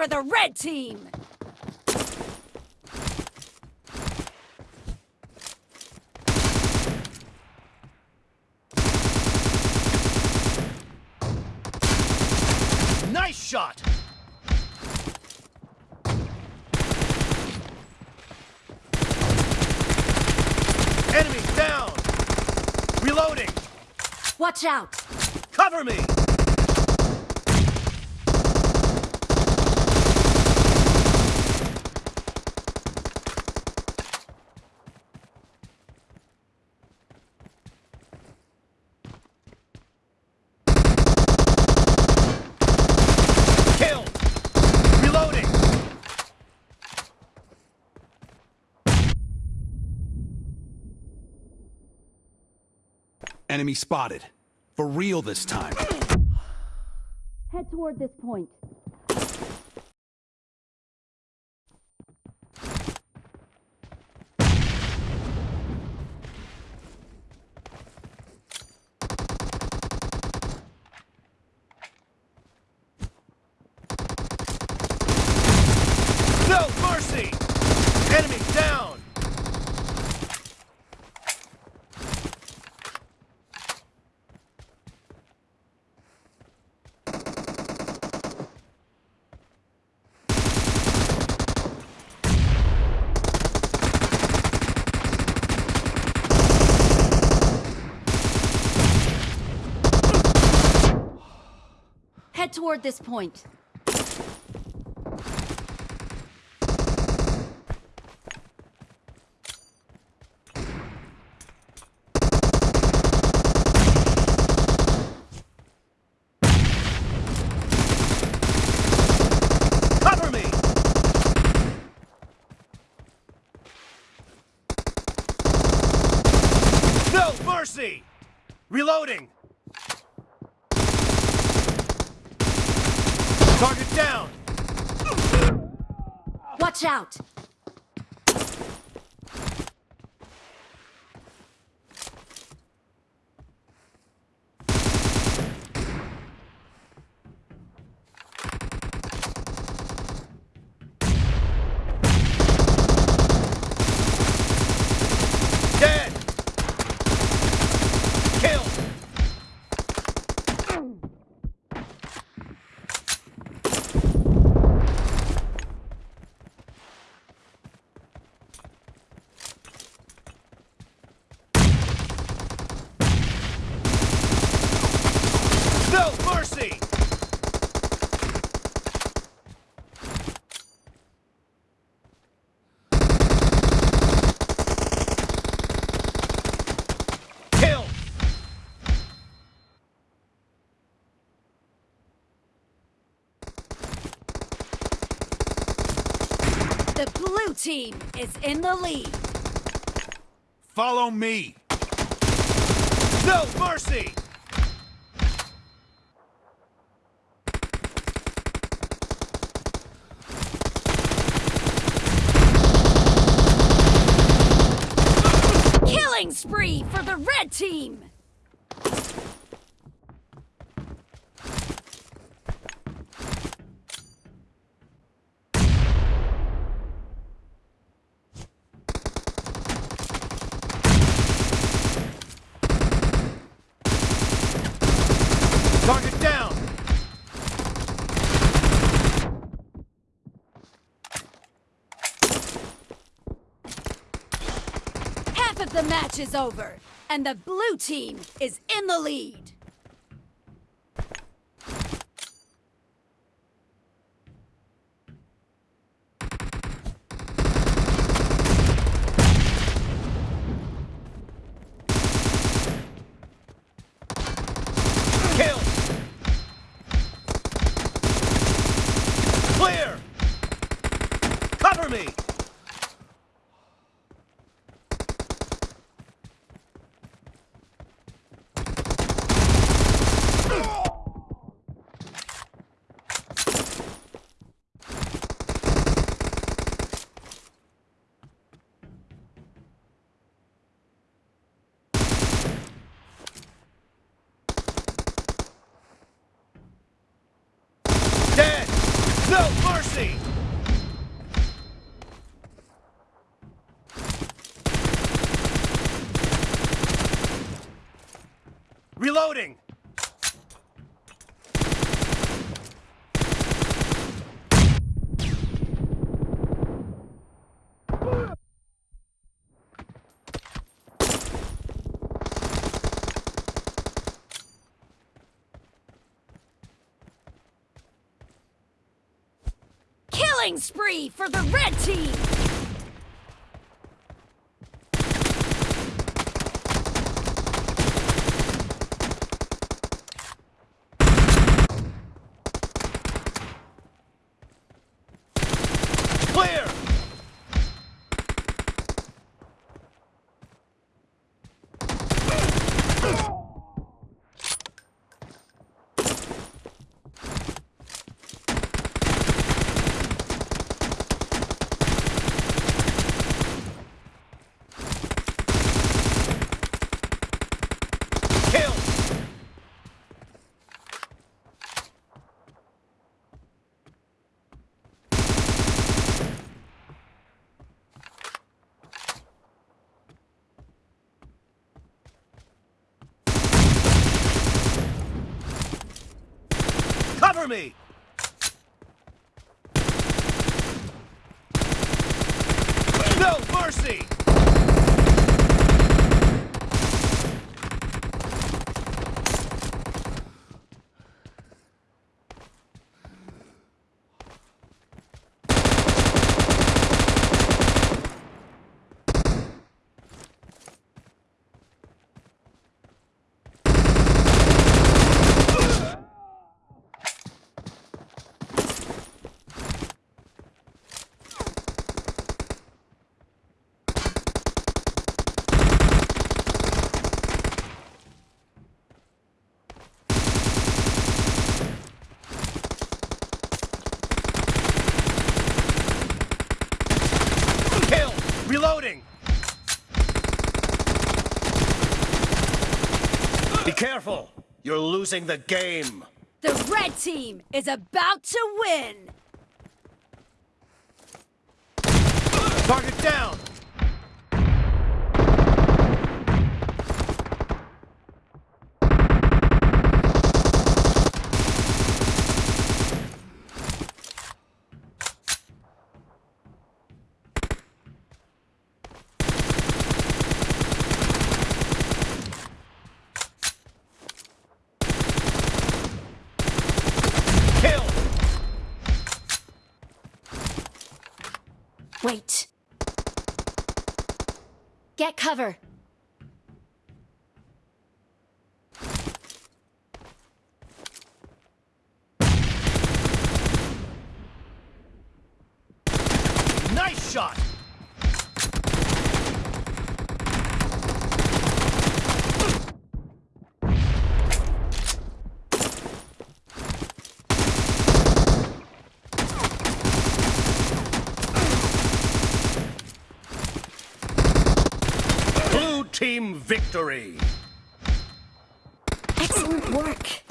for the red team! Nice shot! Enemies down! Reloading! Watch out! Cover me! Killed! Reloading! Enemy spotted. For real this time. Head toward this point. No mercy! Enemy down! Head toward this point. Cover me! No mercy! Reloading! Target down! Watch out! Dead! Killed! No mercy! Kill! The blue team is in the lead. Follow me. No mercy! Killing spree for the red team! Target down! Half of the match is over, and the blue team is in the lead. Kill! Clear! Cover me! Reloading! Killing spree for the red team! Clear! Me! No mercy! You're losing the game! The red team is about to win! Target down! Wait. Get cover. Nice shot! Blue team victory! Excellent work.